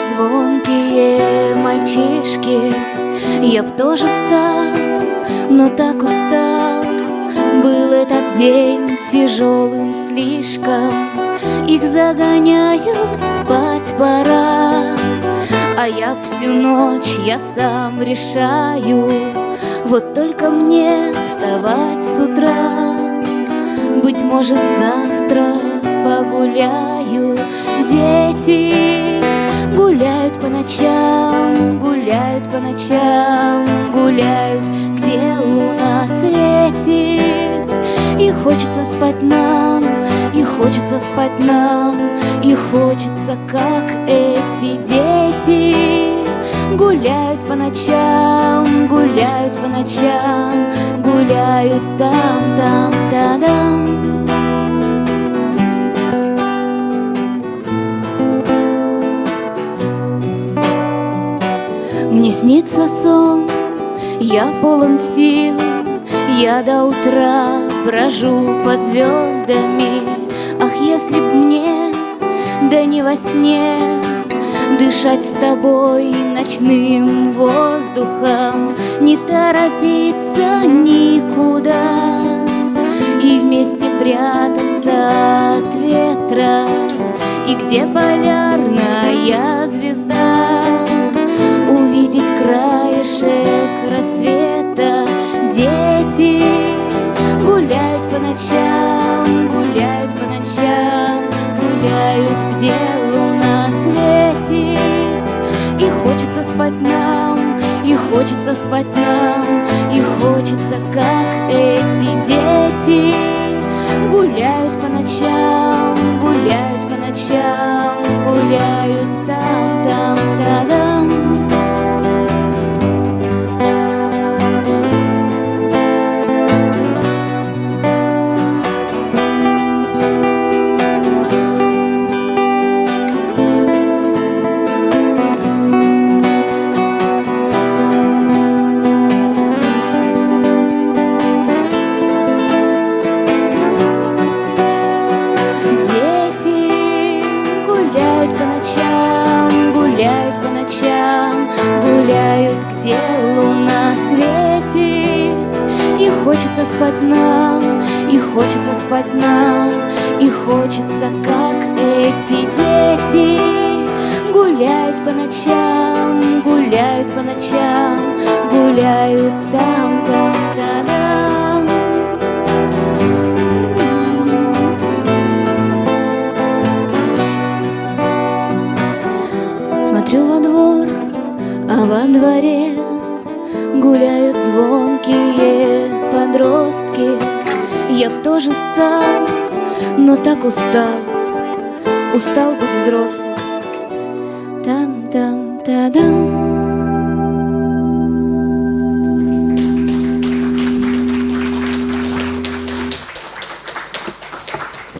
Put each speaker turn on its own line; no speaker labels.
как звонкие мальчишки. Я б тоже стал, но так устал. Был этот день тяжелым слишком. Их загоняют, спать пора. А я всю ночь, я сам решаю. Вот только мне вставать с утра. Быть может завтра погуляю. Дети ночам, гуляют по ночам, гуляют, где луна светит. И хочется спать нам, и хочется спать нам, и хочется, как эти дети. Гуляют по ночам, гуляют по ночам, гуляют там, там, та-дам. Мне снится сон, я полон сил, Я до утра брожу под звездами. Ах, если б мне, да не во сне, Дышать с тобой ночным воздухом, Не торопиться никуда И вместе прятаться от ветра, И где полярная звезда по ночам, гуляют по ночам Гуляют, где луна светит. И хочется спать нам, и хочется спать нам И хочется, как эти дети. Гуляют по ночам, гуляют по ночам хочется спать нам, и хочется спать нам, и хочется, как эти дети. Гуляют по ночам, гуляют по ночам, гуляют там, там, та-дам. Смотрю во двор, а во дворе Гуляют звонкие подростки. Я б тоже стал, но так устал. Устал быть взрослым. Там-там-та-дам